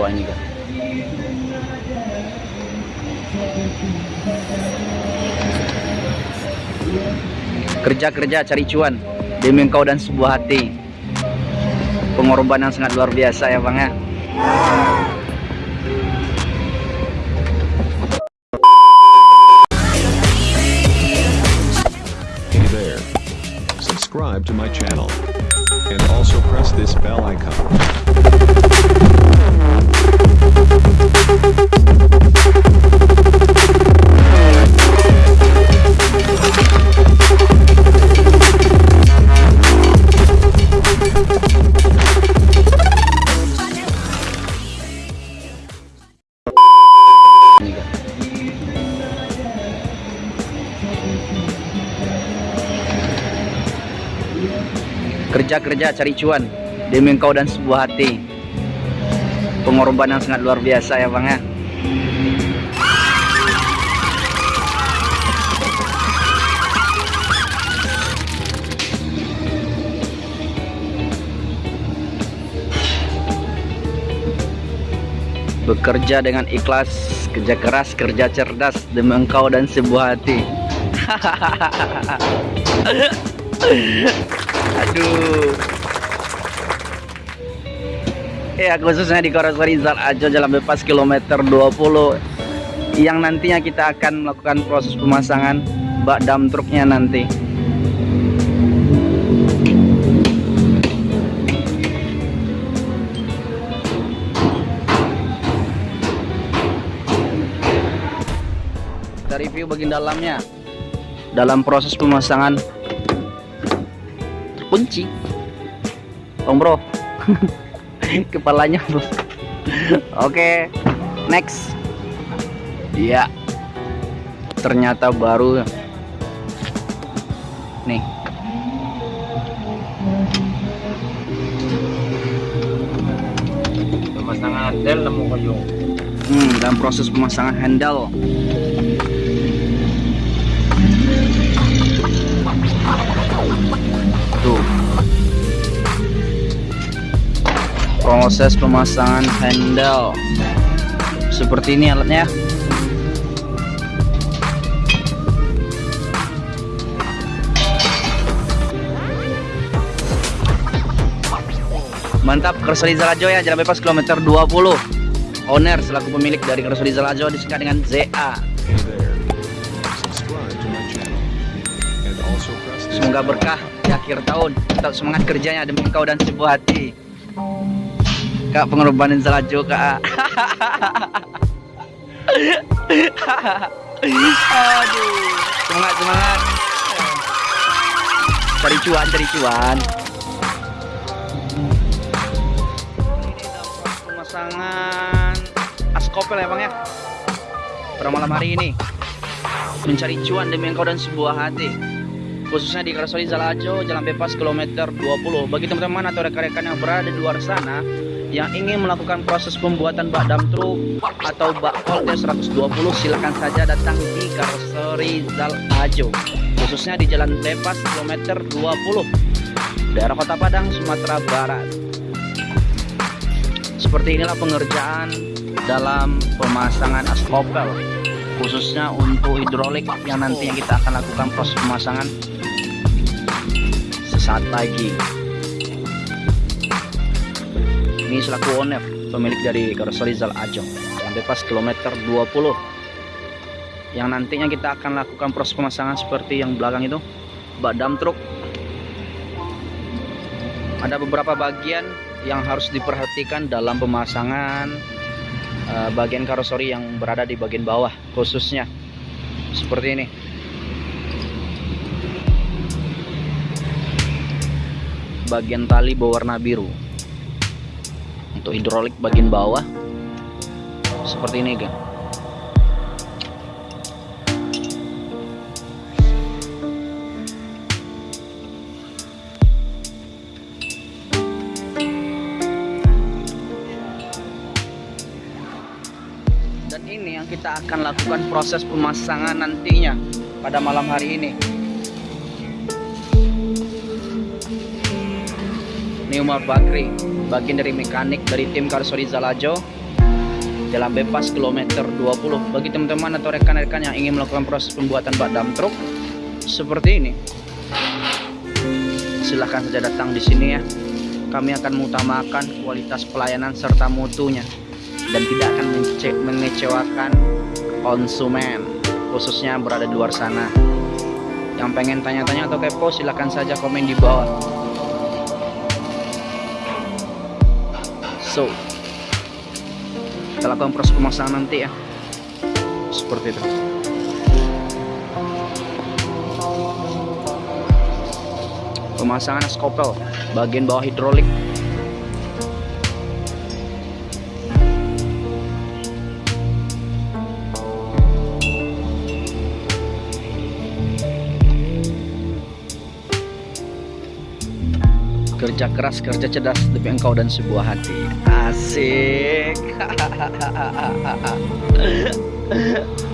bawah ini kan kerja-kerja cari cuan demi engkau dan sebuah hati. Pengorbanan sangat luar biasa ya bang ya. Kerja-kerja cari cuan demi engkau dan sebuah hati pengorbanan sangat luar biasa ya bang ya. Bekerja dengan ikhlas kerja keras kerja cerdas demi engkau dan sebuah hati. Aduh ya khususnya di Koros Rizal Ajo Jalan Bebas kilometer 20 yang nantinya kita akan melakukan proses pemasangan bak dam truknya nanti. Kita review bagian dalamnya. Dalam proses pemasangan. Terkunci Om bro kepalanya bro oke next. Iya. Ternyata baru. Nih. Pemasangan handle nemu hmm, dalam proses pemasangan handle proses pemasangan handle. Seperti ini alatnya. Mantap Kersoli Zalajo ya. Jalan bebas kilometer 20 owner selaku pemilik dari Kersoli Zalajo disingkat dengan ZA semoga berkah di akhir tahun. Tetap semangat kerjanya demi kau dan sebuah hati kak pengorbanan Zalajo kak. Aduh semangat semangat. Cari cuan cari cuan. Pemasangan askopel ya bang ya? Pada malam hari ini mencari cuan demi engkau dan sebuah hati. Khususnya di Karasoli Zalajo Jalan Bebas kilometer 20 bagi teman-teman atau rekan-rekan yang berada di luar sana yang ingin melakukan proses pembuatan bak dam truk atau bak volte 120 silakan saja datang di Karasoli Zalajo khususnya di Jalan Bebas kilometer 20 daerah Kota Padang Sumatera Barat. Seperti inilah pengerjaan dalam pemasangan askopel khususnya untuk hidrolik yang nantinya kita akan lakukan proses pemasangan sesaat lagi ini selaku owner pemilik dari Karoseri Zal Ajong yang bebas kilometer 20 yang nantinya kita akan lakukan proses pemasangan seperti yang belakang itu. Bak dam truk. Ada beberapa bagian yang harus diperhatikan dalam pemasangan eh, bagian karoseri yang berada di bagian bawah khususnya. Seperti ini. Bagian tali berwarna biru untuk hidrolik bagian bawah. Seperti ini kan dan ini yang kita akan lakukan proses pemasangan nantinya pada malam hari ini. Ini Umar Bakri bagian dari mekanik dari tim Karsori Zalajo Jalan bebas kilometer 20 Bagi teman-teman atau rekan-rekan yang ingin melakukan proses pembuatan bak dump truck Seperti ini Silahkan saja datang di sini ya. Kami akan mengutamakan kualitas pelayanan serta mutunya Dan tidak akan mengecewakan konsumen Khususnya berada di luar sana. Yang pengen tanya-tanya atau kepo silahkan saja komen di bawah So, kita lakukan proses pemasangan nanti ya. Seperti itu. Pemasangan skopel bagian bawah hidrolik. Kerja keras kerja cerdas demi engkau dan sebuah hati. Asik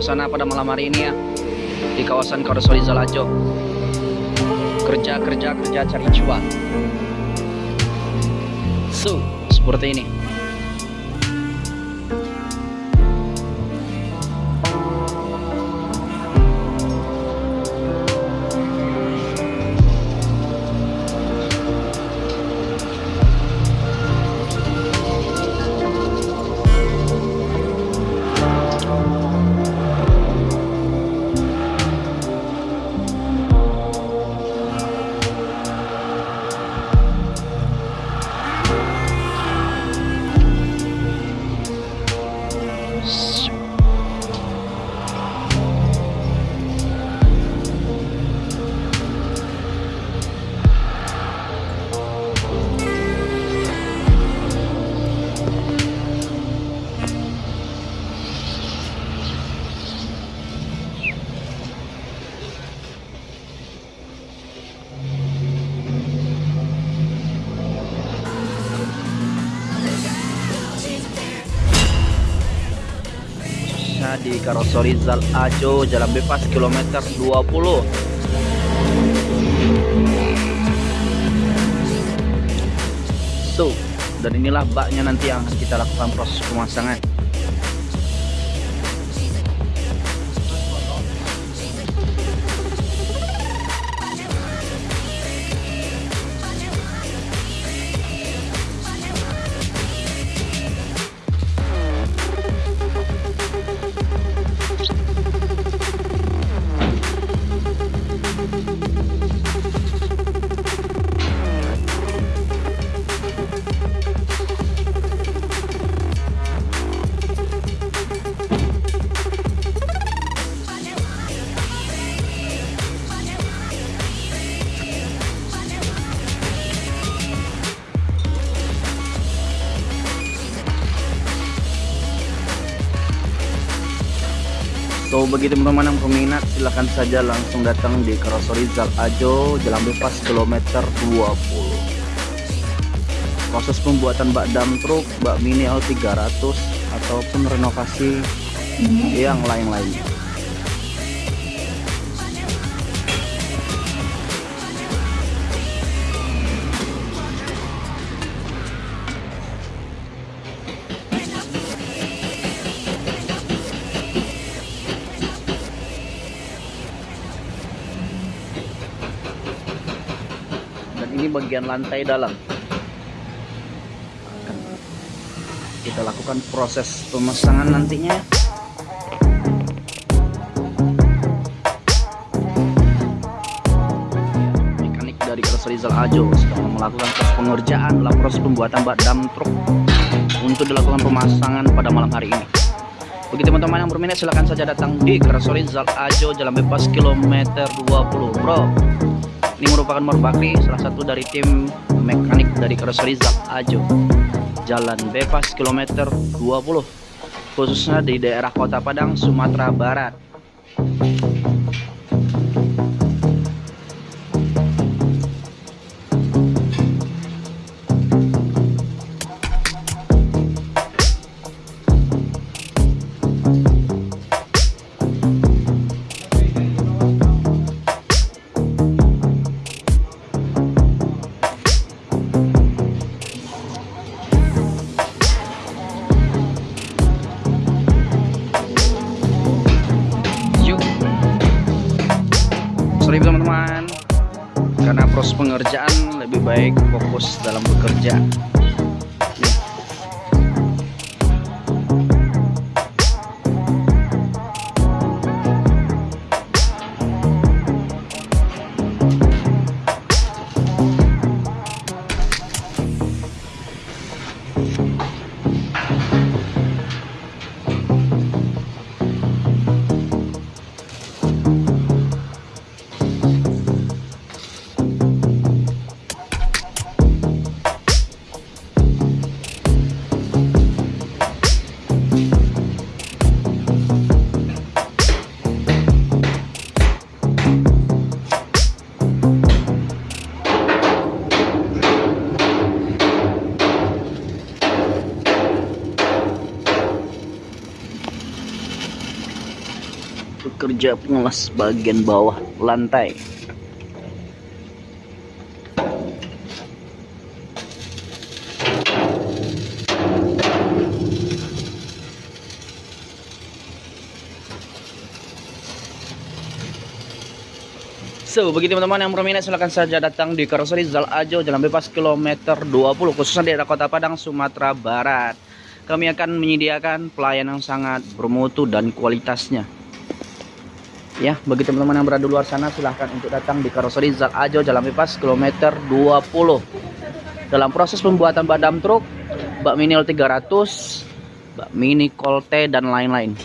suasana pada malam hari ini ya di kawasan Karosoli Zalajo. Kerja kerja kerja cari cuan. So, seperti ini. Di Karosori Zal Ajo Jalan Bebas kilometer 20 So, dan inilah baknya nanti yang kita lakukan proses pemasangan Bagi teman-teman yang peminat silahkan saja langsung datang di Karosori Zal Ajo Jalan Bebas kilometer 20 Proses pembuatan bak dump truk, bak mini L300 ataupun renovasi yang lain-lainnya ini bagian lantai dalam. Kita lakukan proses pemasangan nantinya. Mekanik dari Keras Rizal Ajo sedang melakukan proses pengerjaan dalam proses pembuatan bak dump truk untuk dilakukan pemasangan pada malam hari ini. Bagi teman-teman yang berminat silahkan saja datang di Keras Rizal Ajo Jalan Bebas kilometer 20 bro ini merupakan Bakri, salah satu dari tim mekanik dari Keras Rizal Ajo. Jalan bebas kilometer 20, khususnya di daerah Kota Padang, Sumatera Barat. Proses pengerjaan lebih baik fokus dalam bekerja. Bekerja pengelas bagian bawah lantai. So, bagi teman-teman yang berminat silahkan saja datang di Karoseri Zal Ajo Jalan Bebas kilometer 20 khususnya di daerah Kota Padang, Sumatera Barat. Kami akan menyediakan pelayanan yang sangat bermutu dan kualitasnya. Ya, bagi teman-teman yang berada di luar sana silahkan untuk datang di Karoseri Zal Ajo Jalan Bebas kilometer 20. Dalam proses pembuatan badam truk, bak mini L300, bak mini Colte dan lain-lain.